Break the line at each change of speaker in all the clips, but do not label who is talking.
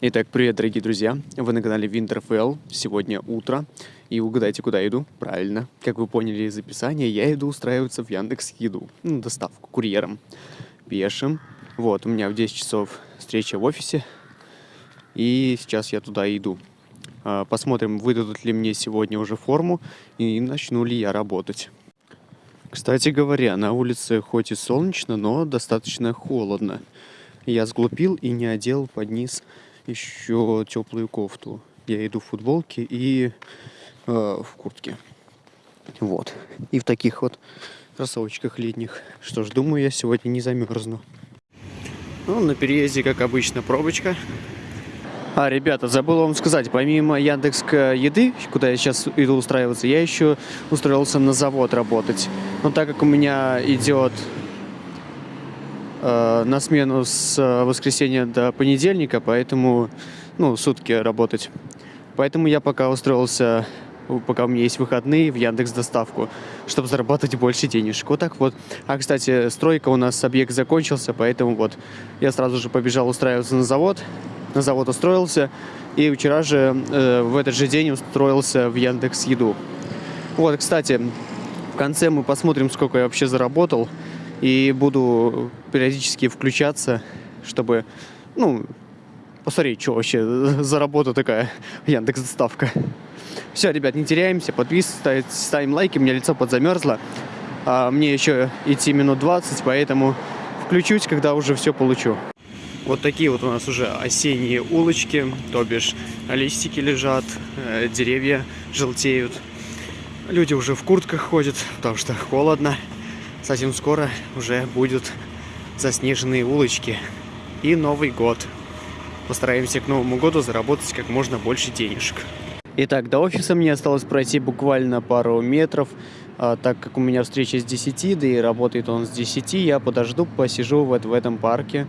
Итак, привет, дорогие друзья! Вы на канале Winterfell. Сегодня утро. И угадайте, куда иду? Правильно. Как вы поняли из описания, я иду устраиваться в Яндекс Еду. Ну, доставку курьером. Пешим. Вот, у меня в 10 часов встреча в офисе. И сейчас я туда иду. А, посмотрим, выдадут ли мне сегодня уже форму и начну ли я работать. Кстати говоря, на улице хоть и солнечно, но достаточно холодно. Я сглупил и не одел под низ еще теплую кофту. Я иду в футболке и э, в куртке. Вот. И в таких вот кроссовочках летних. Что ж, думаю, я сегодня не замерзну. Ну, на переезде, как обычно, пробочка. А, ребята, забыл вам сказать, помимо Яндекс еды, куда я сейчас иду устраиваться, я еще устроился на завод работать. Но так как у меня идет Э, на смену с э, воскресенья до понедельника, поэтому, ну, сутки работать. Поэтому я пока устроился, пока у меня есть выходные, в Яндекс Доставку, чтобы зарабатывать больше денежек. Вот так вот. А, кстати, стройка у нас, объект закончился, поэтому вот я сразу же побежал устраиваться на завод. На завод устроился, и вчера же, э, в этот же день устроился в Яндекс Еду. Вот, кстати, в конце мы посмотрим, сколько я вообще заработал. И буду периодически включаться, чтобы, ну, посмотреть, что вообще за работа такая Яндекс Доставка. Все, ребят, не теряемся, подписывайтесь, ставим лайки, у меня лицо подзамерзло. А мне еще идти минут 20, поэтому включусь, когда уже все получу. Вот такие вот у нас уже осенние улочки, то бишь листики лежат, э, деревья желтеют. Люди уже в куртках ходят, потому что холодно совсем скоро уже будут заснеженные улочки и Новый год. Постараемся к Новому году заработать как можно больше денежек. Итак, до офиса мне осталось пройти буквально пару метров, а, так как у меня встреча с 10, да и работает он с 10, я подожду, посижу вот в этом парке.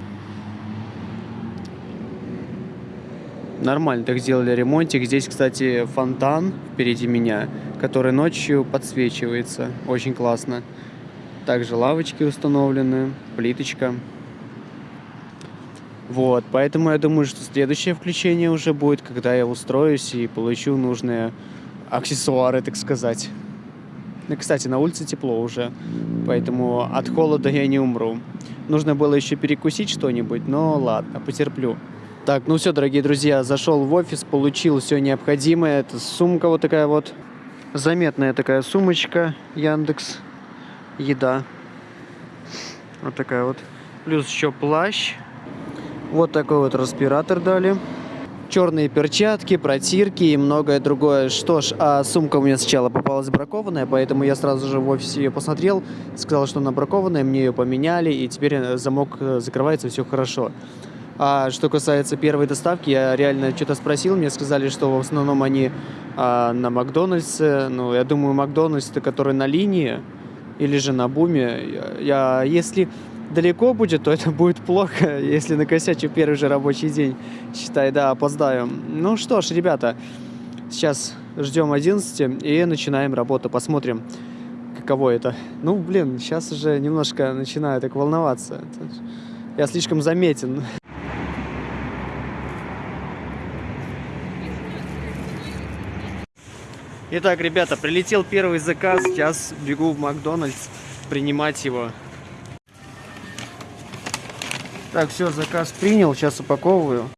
Нормально так сделали ремонтик. Здесь, кстати, фонтан впереди меня, который ночью подсвечивается. Очень классно. Также лавочки установлены, плиточка. Вот, поэтому я думаю, что следующее включение уже будет, когда я устроюсь и получу нужные аксессуары, так сказать. Ну, кстати, на улице тепло уже, поэтому от холода я не умру. Нужно было еще перекусить что-нибудь, но ладно, потерплю. Так, ну все, дорогие друзья, зашел в офис, получил все необходимое. Это сумка вот такая вот, заметная такая сумочка Яндекс еда. Вот такая вот. Плюс еще плащ. Вот такой вот респиратор дали. Черные перчатки, протирки и многое другое. Что ж, а сумка у меня сначала попалась бракованная, поэтому я сразу же в офисе ее посмотрел, сказал, что она бракованная, мне ее поменяли, и теперь замок э, закрывается, все хорошо. А что касается первой доставки, я реально что-то спросил, мне сказали, что в основном они а, на Макдональдсе. Ну, я думаю, Макдональдс, который на линии, или же на буме. Я, если далеко будет, то это будет плохо, если накосячу первый же рабочий день. Считай, да, опоздаю. Ну что ж, ребята, сейчас ждем 11 и начинаем работу. Посмотрим, каково это. Ну, блин, сейчас уже немножко начинаю так волноваться. Я слишком заметен. Итак, ребята, прилетел первый заказ. Сейчас бегу в Макдональдс принимать его. Так, все, заказ принял. Сейчас упаковываю.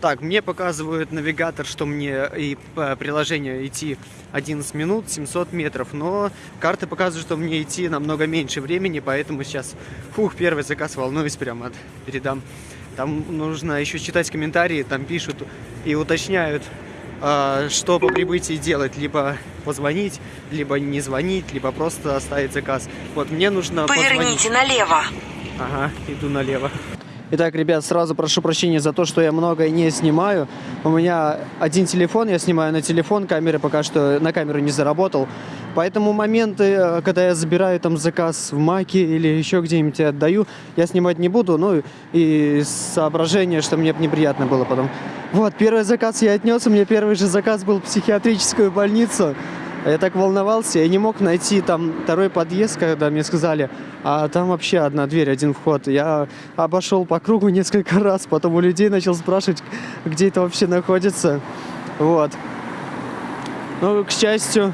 Так, мне показывает навигатор, что мне и по приложению идти 11 минут, 700 метров. Но карты показывают, что мне идти намного меньше времени, поэтому сейчас, фух, первый заказ, волнуюсь прямо, передам. Там нужно еще читать комментарии, там пишут и уточняют, что по прибытии делать. Либо позвонить, либо не звонить, либо просто оставить заказ. Вот мне нужно
Поверните позвонить. налево.
Ага, иду налево. Итак, ребят, сразу прошу прощения за то, что я многое не снимаю. У меня один телефон, я снимаю на телефон, камеры пока что на камеру не заработал. Поэтому моменты, э, когда я забираю там заказ в Маке или еще где-нибудь отдаю, я снимать не буду. Ну и соображение, что мне неприятно было потом. Вот, первый заказ я отнес, у меня первый же заказ был в психиатрическую больницу. Я так волновался, я не мог найти там второй подъезд, когда мне сказали, а там вообще одна дверь, один вход. Я обошел по кругу несколько раз, потом у людей начал спрашивать, где это вообще находится. Вот. Ну, к счастью,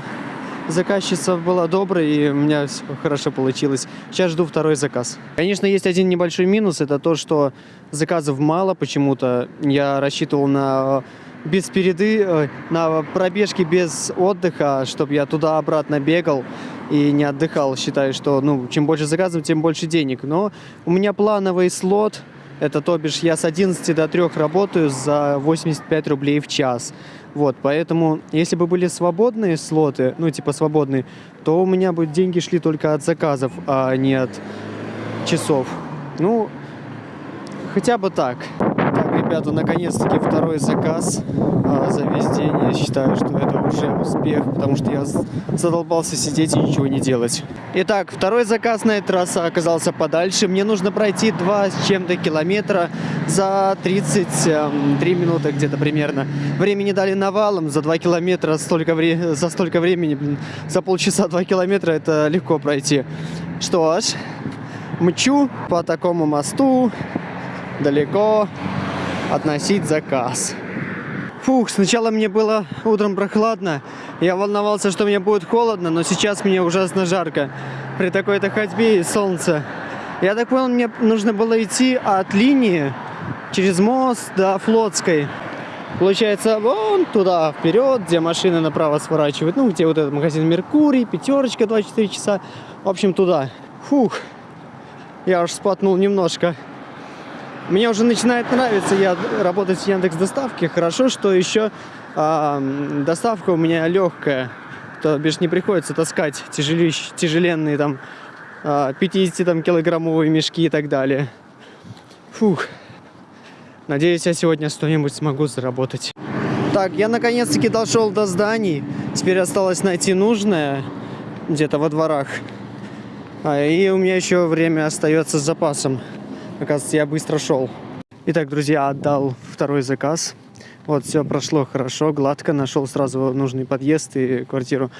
заказчица была доброй, и у меня все хорошо получилось. Сейчас жду второй заказ. Конечно, есть один небольшой минус, это то, что заказов мало почему-то. Я рассчитывал на без переды, на пробежки без отдыха, чтобы я туда-обратно бегал и не отдыхал. Считаю, что ну, чем больше заказов, тем больше денег. Но у меня плановый слот, это то бишь я с 11 до 3 работаю за 85 рублей в час. Вот, поэтому, если бы были свободные слоты, ну, типа свободные, то у меня бы деньги шли только от заказов, а не от часов. Ну, хотя бы так ребята, наконец-таки второй заказ а, за весь день. Я считаю, что это уже успех, потому что я задолбался сидеть и ничего не делать. Итак, второй заказ на этот раз оказался подальше. Мне нужно пройти 2 с чем-то километра за 33 эм, минуты где-то примерно. Времени дали навалом, за 2 километра столько вре за столько времени, за полчаса 2 километра это легко пройти. Что ж, мчу по такому мосту, далеко, относить заказ. Фух, сначала мне было утром прохладно. Я волновался, что мне будет холодно, но сейчас мне ужасно жарко. При такой-то ходьбе и солнце. Я так понял, мне нужно было идти от линии через мост до Флотской. Получается, вон туда, вперед, где машины направо сворачивают. Ну, где вот этот магазин Меркурий, пятерочка, 24 часа. В общем, туда. Фух, я уж спотнул немножко. Мне уже начинает нравиться я работать в Яндекс Доставке. Хорошо, что еще э, доставка у меня легкая. То бишь не приходится таскать тяжелищ, тяжеленные там э, а, 50 там, килограммовые мешки и так далее. Фух. Надеюсь, я сегодня что-нибудь смогу заработать. Так, я наконец-таки дошел до зданий. Теперь осталось найти нужное где-то во дворах. А, и у меня еще время остается с запасом. Оказывается, я быстро шел. Итак, друзья, отдал второй заказ. Вот, все прошло хорошо, гладко. Нашел сразу нужный подъезд и квартиру.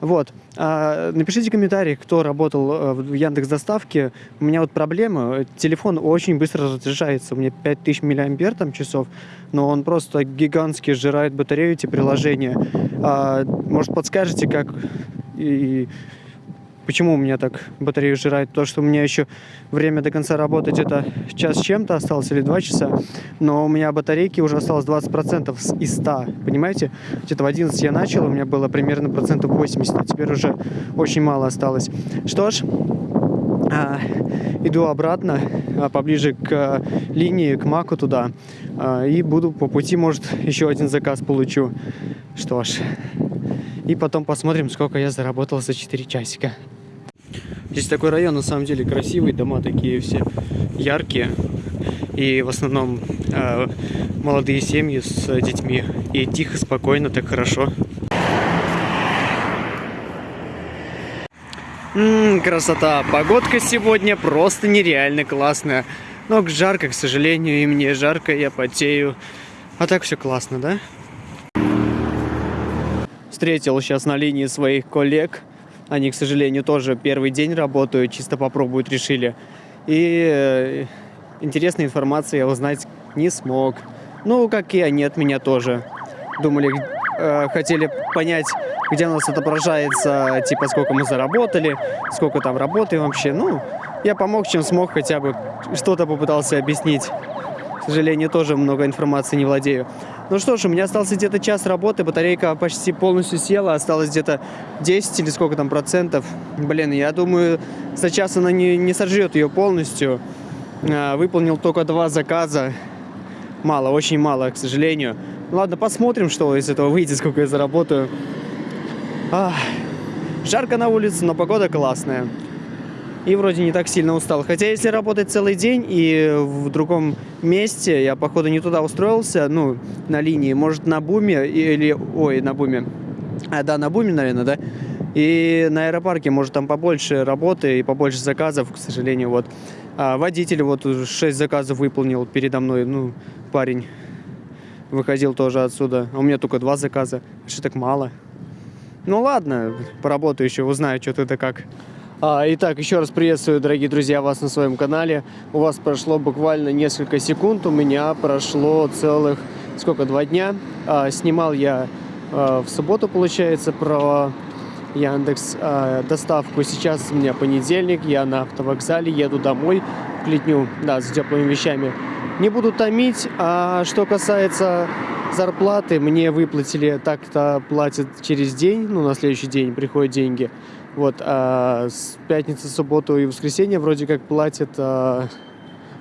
Вот. А, напишите комментарий, кто работал э, в Яндекс Доставке. У меня вот проблема. Телефон очень быстро разряжается. У меня 5000 миллиампер там часов, но он просто гигантски сжирает батарею эти приложения. А, может, подскажете, как и Почему у меня так батарея сжирает? То, что у меня еще время до конца работать это час с чем-то осталось или два часа, но у меня батарейки уже осталось 20% из 100, понимаете? Где-то в 11 я начал, у меня было примерно процентов 80, а теперь уже очень мало осталось. Что ж, а, иду обратно, а, поближе к а, линии, к Маку туда, а, и буду по пути, может, еще один заказ получу. Что ж, и потом посмотрим, сколько я заработал за 4 часика. Здесь такой район, на самом деле, красивый, дома такие все яркие. И в основном э, молодые семьи с детьми. И тихо, спокойно, так хорошо. М -м, красота. Погодка сегодня просто нереально классная. Но жарко, к сожалению, и мне жарко, я потею. А так все классно, да? Встретил сейчас на линии своих коллег. Они, к сожалению, тоже первый день работают, чисто попробуют, решили. И э, интересной информации я узнать не смог. Ну, как и они от меня тоже. Думали, э, хотели понять, где у нас отображается, типа, сколько мы заработали, сколько там работаем вообще. Ну, я помог, чем смог, хотя бы что-то попытался объяснить. К сожалению, тоже много информации не владею. Ну что ж, у меня остался где-то час работы, батарейка почти полностью села, осталось где-то 10 или сколько там процентов. Блин, я думаю, за час она не, не сожрет ее полностью. А, выполнил только два заказа. Мало, очень мало, к сожалению. Ну ладно, посмотрим, что из этого выйдет, сколько я заработаю. Ах, жарко на улице, но погода классная и вроде не так сильно устал. Хотя если работать целый день и в другом месте, я походу не туда устроился, ну, на линии, может на буме или, ой, на буме, а, да, на буме, наверное, да, и на аэропарке, может, там побольше работы и побольше заказов, к сожалению, вот. А водитель вот 6 заказов выполнил передо мной, ну, парень выходил тоже отсюда. А у меня только два заказа, что так мало. Ну ладно, поработаю еще, узнаю, что ты да как. А, итак, еще раз приветствую, дорогие друзья, вас на своем канале. У вас прошло буквально несколько секунд, у меня прошло целых, сколько, два дня. А, снимал я а, в субботу, получается, про Яндекс доставку. Сейчас у меня понедельник, я на автовокзале, еду домой в Клетню, да, с теплыми вещами. Не буду томить, а что касается зарплаты, мне выплатили, так-то платят через день, ну, на следующий день приходят деньги. Вот, а с пятницы, субботу и воскресенье вроде как платят... А...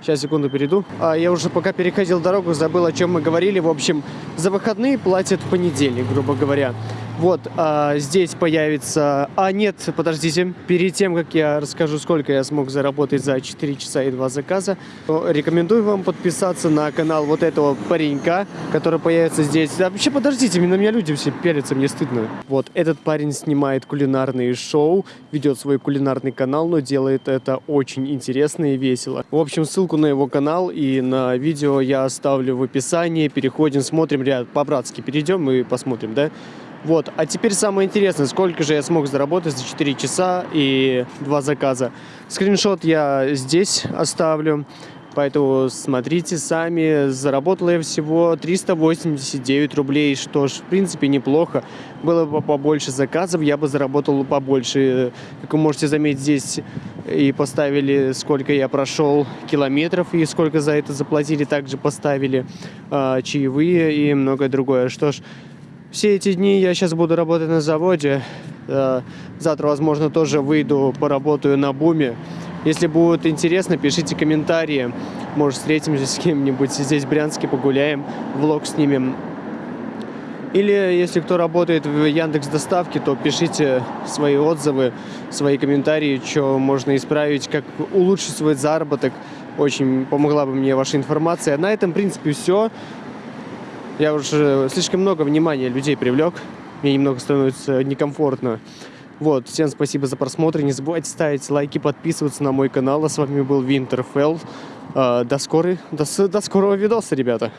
Сейчас, секунду, перейду. А, я уже пока переходил дорогу, забыл, о чем мы говорили. В общем, за выходные платят в понедельник, грубо говоря. Вот, а, здесь появится... А, нет, подождите. Перед тем, как я расскажу, сколько я смог заработать за 4 часа и 2 заказа, рекомендую вам подписаться на канал вот этого паренька, который появится здесь. Да, вообще, подождите, на меня люди все пелятся, мне стыдно. Вот, этот парень снимает кулинарные шоу, ведет свой кулинарный канал, но делает это очень интересно и весело. В общем, ссылку на его канал и на видео я оставлю в описании. Переходим, смотрим, ряд по-братски перейдем и посмотрим, да? Вот, а теперь самое интересное, сколько же я смог заработать за 4 часа и 2 заказа. Скриншот я здесь оставлю, поэтому смотрите сами. Заработал я всего 389 рублей, что ж, в принципе, неплохо. Было бы побольше заказов, я бы заработал побольше. Как вы можете заметить, здесь и поставили, сколько я прошел километров и сколько за это заплатили. Также поставили э, чаевые и многое другое. Что ж, все эти дни я сейчас буду работать на заводе. Э, завтра, возможно, тоже выйду, поработаю на буме. Если будет интересно, пишите комментарии. Может, встретимся с кем-нибудь здесь в Брянске, погуляем, влог снимем. Или если кто работает в Яндекс Доставке, то пишите свои отзывы, свои комментарии, что можно исправить, как улучшить свой заработок. Очень помогла бы мне ваша информация. На этом, в принципе, все. Я уже слишком много внимания людей привлек. Мне немного становится некомфортно. Вот, всем спасибо за просмотр. Не забывайте ставить лайки, подписываться на мой канал. А с вами был Винтерфелл. До, скорой, до, до скорого видоса, ребята.